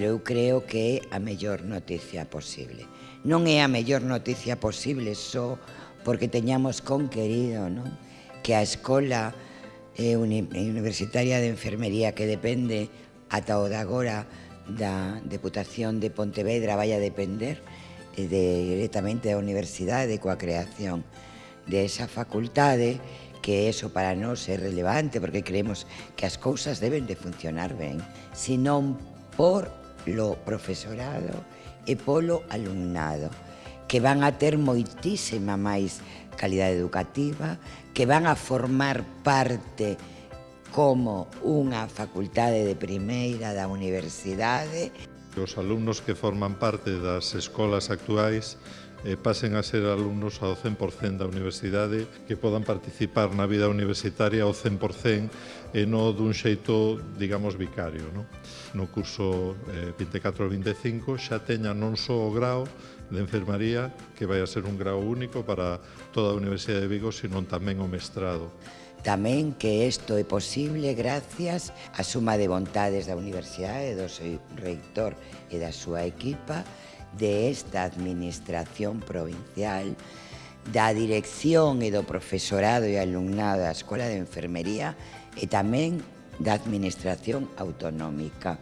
Eu creo que é a mellor noticia posible. Non é a mellor noticia posible só porque teñamos conquerido non? que a Escola eh, Universitaria de Enfermería que depende ata o de agora da Deputación de Pontevedra vai a depender eh, de, directamente da Universidade coa creación de esa facultade que eso para nós é relevante porque creemos que as cousas deben de funcionar ben, senón por lo profesorado e polo alumnado, que van a ter moitísima máis calidade educativa, que van a formar parte como unha facultade de primeira da universidade. Os alumnos que forman parte das escolas actuais eh, pasen a ser alumnos ao 100% da universidade, que podan participar na vida universitaria ao 100% e non dun xeito, digamos, vicario. No, no curso eh, 24-25 xa teña non só o grao de enfermaría, que vai a ser un grao único para toda a Universidade de Vigo, sino tamén o mestrado. Tamén que isto é posible gracias á suma de vontades da Universidade, do seu reitor e da súa equipa, de esta Administración Provincial da dirección e do profesorado e alumnado da Escola de Enfermería e tamén da Administración Autonómica,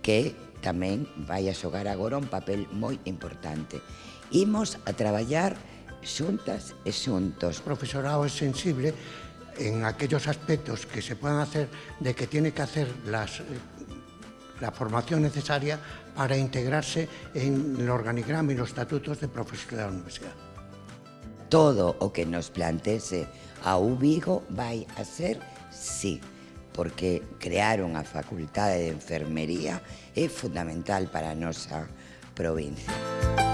que tamén vai a xogar agora un papel moi importante. Imos a traballar xuntas e xuntos. O profesorado é sensible en aquellos aspectos que se puedan hacer de que tiene que hacer las la formación necesaria para integrarse en el organigrama y los estatutos de profesores de la universidad. Todo o que nos plantese a Ubigo vai a ser sí, porque crear unha facultade de enfermería é fundamental para a nosa provincia.